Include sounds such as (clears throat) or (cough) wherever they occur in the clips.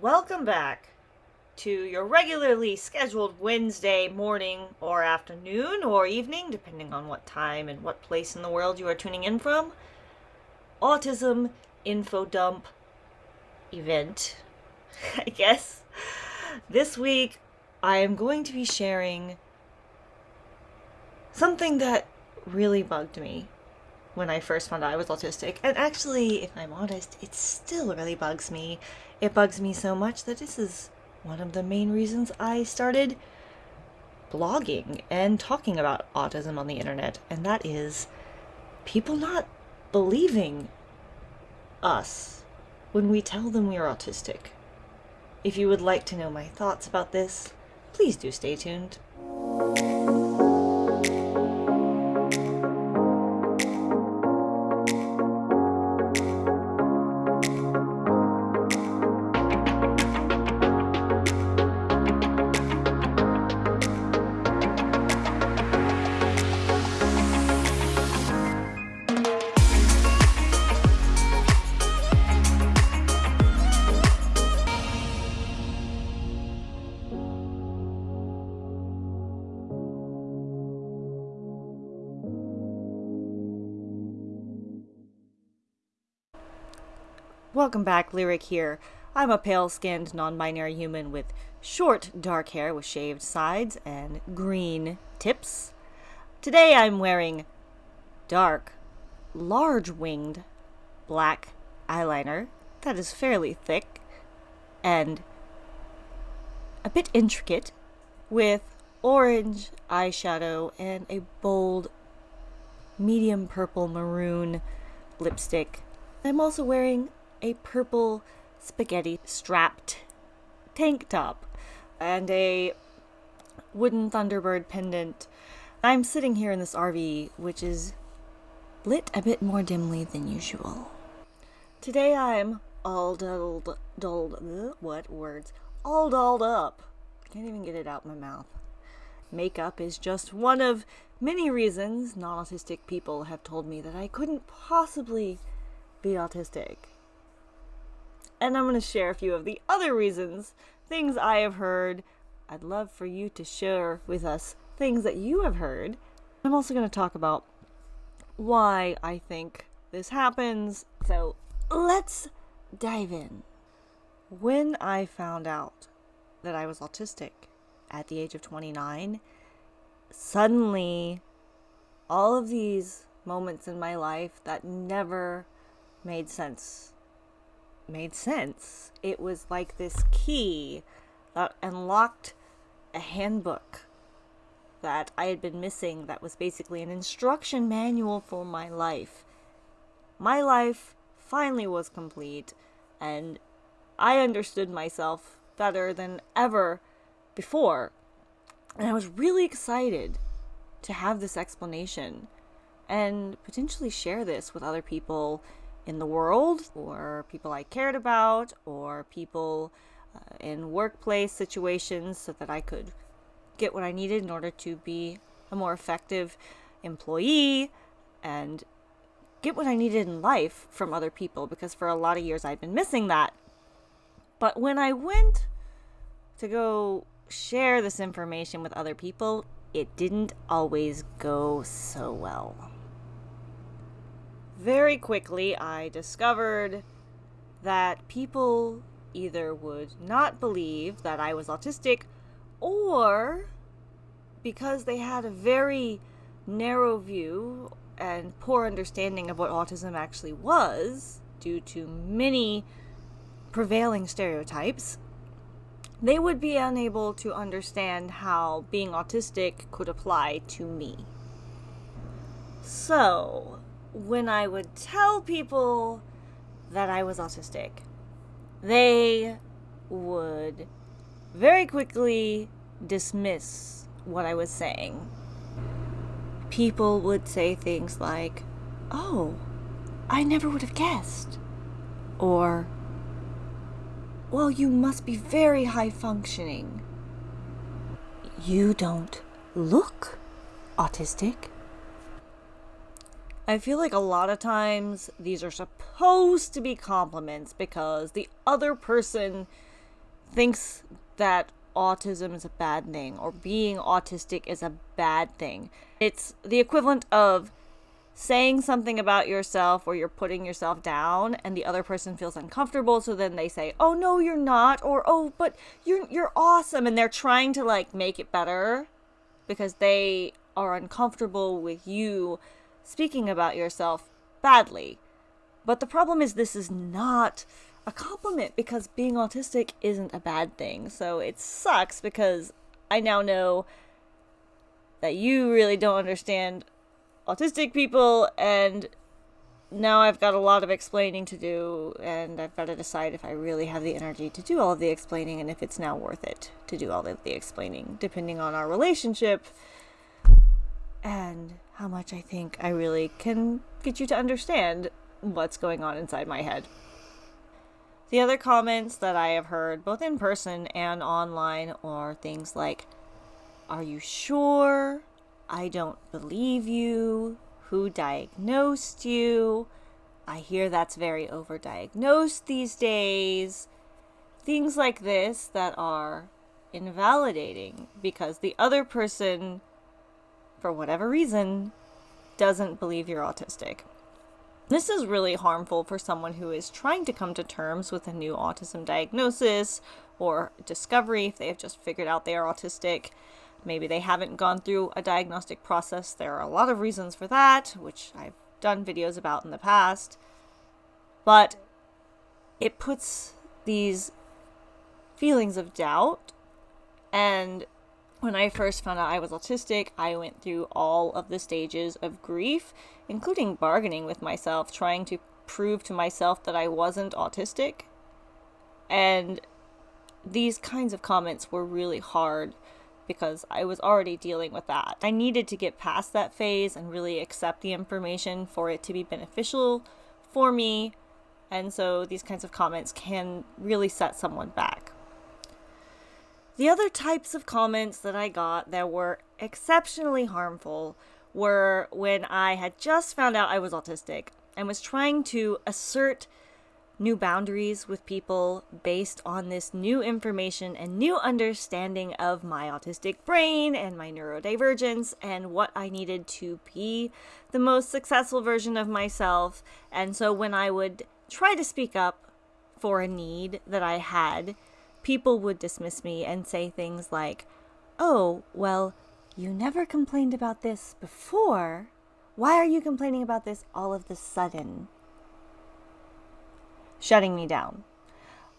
welcome back to your regularly scheduled Wednesday morning or afternoon or evening, depending on what time and what place in the world you are tuning in from. Autism Info Dump event, (laughs) I guess. This week, I am going to be sharing something that really bugged me when I first found out I was autistic. And actually, if I'm honest, it still really bugs me. It bugs me so much that this is one of the main reasons I started blogging and talking about autism on the internet, and that is people not believing us when we tell them we are autistic. If you would like to know my thoughts about this, please do stay tuned. Welcome back, Lyric here. I'm a pale skinned, non binary human with short, dark hair with shaved sides and green tips. Today I'm wearing dark, large winged black eyeliner that is fairly thick and a bit intricate with orange eyeshadow and a bold medium purple maroon lipstick. I'm also wearing a purple spaghetti strapped tank top and a wooden Thunderbird pendant. I'm sitting here in this RV, which is lit a bit more dimly than usual. Today I'm all dolled, dolled, what words? All dolled up. Can't even get it out my mouth. Makeup is just one of many reasons non autistic people have told me that I couldn't possibly be autistic and I'm going to share a few of the other reasons, things I have heard. I'd love for you to share with us things that you have heard. I'm also going to talk about why I think this happens. So let's dive in. When I found out that I was autistic at the age of 29, suddenly all of these moments in my life that never made sense made sense. It was like this key that unlocked a handbook that I had been missing that was basically an instruction manual for my life. My life finally was complete, and I understood myself better than ever before. And I was really excited to have this explanation and potentially share this with other people in the world, or people I cared about, or people uh, in workplace situations so that I could get what I needed in order to be a more effective employee and get what I needed in life from other people because for a lot of years I'd been missing that. But when I went to go share this information with other people, it didn't always go so well very quickly I discovered that people either would not believe that I was autistic or because they had a very narrow view and poor understanding of what autism actually was due to many prevailing stereotypes, they would be unable to understand how being autistic could apply to me. So, when I would tell people that I was autistic, they would very quickly dismiss what I was saying. People would say things like, Oh, I never would have guessed. Or, Well, you must be very high functioning. You don't look autistic. I feel like a lot of times these are supposed to be compliments because the other person thinks that autism is a bad thing or being autistic is a bad thing. It's the equivalent of saying something about yourself or you're putting yourself down and the other person feels uncomfortable so then they say oh no you're not or oh but you're you're awesome and they're trying to like make it better because they are uncomfortable with you speaking about yourself badly. But the problem is this is not a compliment because being autistic isn't a bad thing. So it sucks because i now know that you really don't understand autistic people and now I've got a lot of explaining to do and I've got to decide if I really have the energy to do all of the explaining and if it's now worth it to do all of the explaining depending on our relationship. And how much I think I really can get you to understand what's going on inside my head. The other comments that I have heard both in person and online are things like are you sure? I don't believe you. Who diagnosed you? I hear that's very overdiagnosed these days. Things like this that are invalidating because the other person, for whatever reason, doesn't believe you're autistic. This is really harmful for someone who is trying to come to terms with a new autism diagnosis or discovery if they have just figured out they are autistic. Maybe they haven't gone through a diagnostic process. There are a lot of reasons for that, which I've done videos about in the past. But it puts these feelings of doubt. And when I first found out I was autistic, I went through all of the stages of grief, including bargaining with myself, trying to prove to myself that I wasn't autistic. And these kinds of comments were really hard because I was already dealing with that. I needed to get past that phase and really accept the information for it to be beneficial for me. And so these kinds of comments can really set someone back. The other types of comments that I got that were exceptionally harmful were when I had just found out I was autistic and was trying to assert new boundaries with people based on this new information and new understanding of my autistic brain and my neurodivergence and what I needed to be the most successful version of myself. And so when I would try to speak up for a need that I had, people would dismiss me and say things like, Oh, well, you never complained about this before. Why are you complaining about this all of the sudden? shutting me down.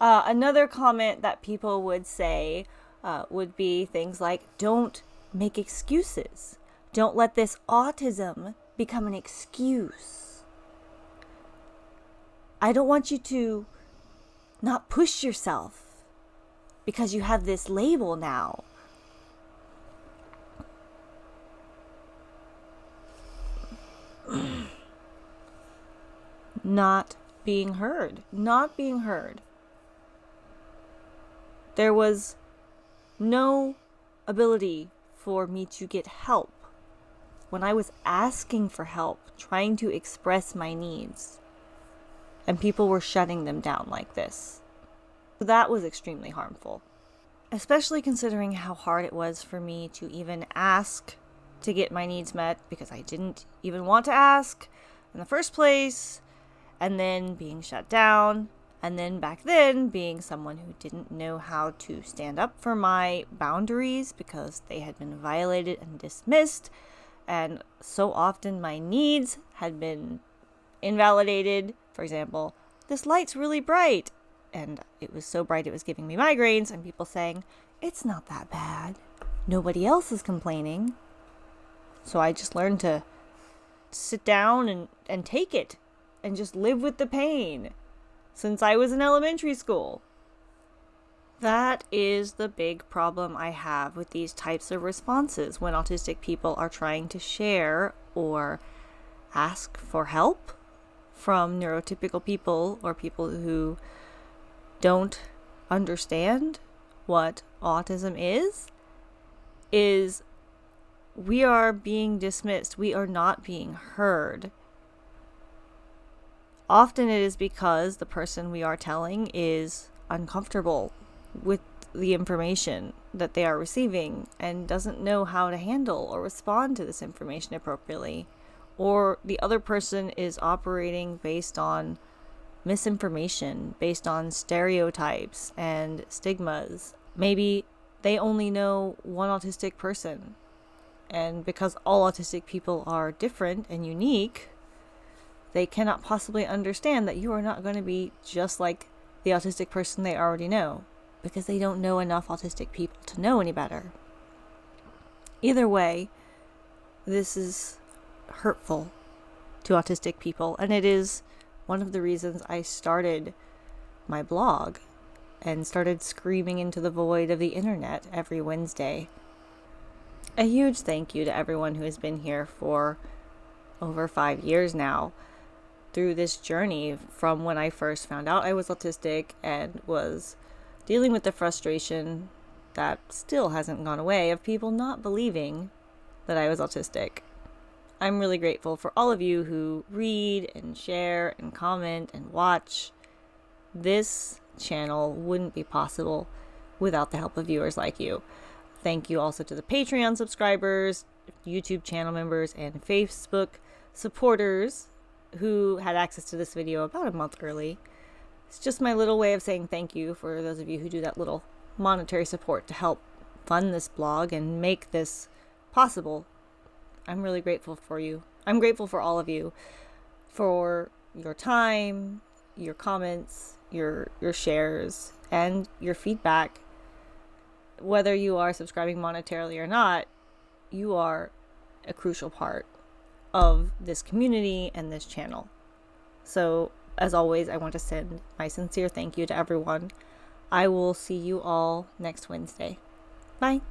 Uh, another comment that people would say uh, would be things like, don't make excuses. Don't let this autism become an excuse. I don't want you to not push yourself because you have this label now. (clears throat) not being heard, not being heard. There was no ability for me to get help when I was asking for help, trying to express my needs, and people were shutting them down like this. That was extremely harmful, especially considering how hard it was for me to even ask to get my needs met because I didn't even want to ask in the first place and then being shut down, and then back then being someone who didn't know how to stand up for my boundaries because they had been violated and dismissed, and so often my needs had been invalidated. For example, this light's really bright, and it was so bright it was giving me migraines, and people saying, It's not that bad. Nobody else is complaining. So I just learned to sit down and, and take it and just live with the pain since I was in elementary school. That is the big problem I have with these types of responses when autistic people are trying to share or ask for help from neurotypical people or people who don't understand what autism is is we are being dismissed we are not being heard Often it is because the person we are telling is uncomfortable with the information that they are receiving and doesn't know how to handle or respond to this information appropriately. Or the other person is operating based on misinformation, based on stereotypes and stigmas. Maybe they only know one autistic person. And because all autistic people are different and unique, they cannot possibly understand that you are not going to be just like the autistic person they already know because they don't know enough autistic people to know any better. Either way, this is hurtful to autistic people, and it is one of the reasons I started my blog and started screaming into the void of the internet every Wednesday. A huge thank you to everyone who has been here for over five years now through this journey from when I first found out I was autistic and was dealing with the frustration that still hasn't gone away of people not believing that I was autistic. I'm really grateful for all of you who read and share and comment and watch. This channel wouldn't be possible without the help of viewers like you. Thank you also to the Patreon subscribers, YouTube channel members, and Facebook supporters who had access to this video about a month early. It's just my little way of saying thank you for those of you who do that little monetary support to help fund this blog and make this possible. I'm really grateful for you. I'm grateful for all of you for your time, your comments, your your shares, and your feedback. Whether you are subscribing monetarily or not, you are a crucial part of this community and this channel. So as always, I want to send my sincere thank you to everyone. I will see you all next Wednesday. Bye.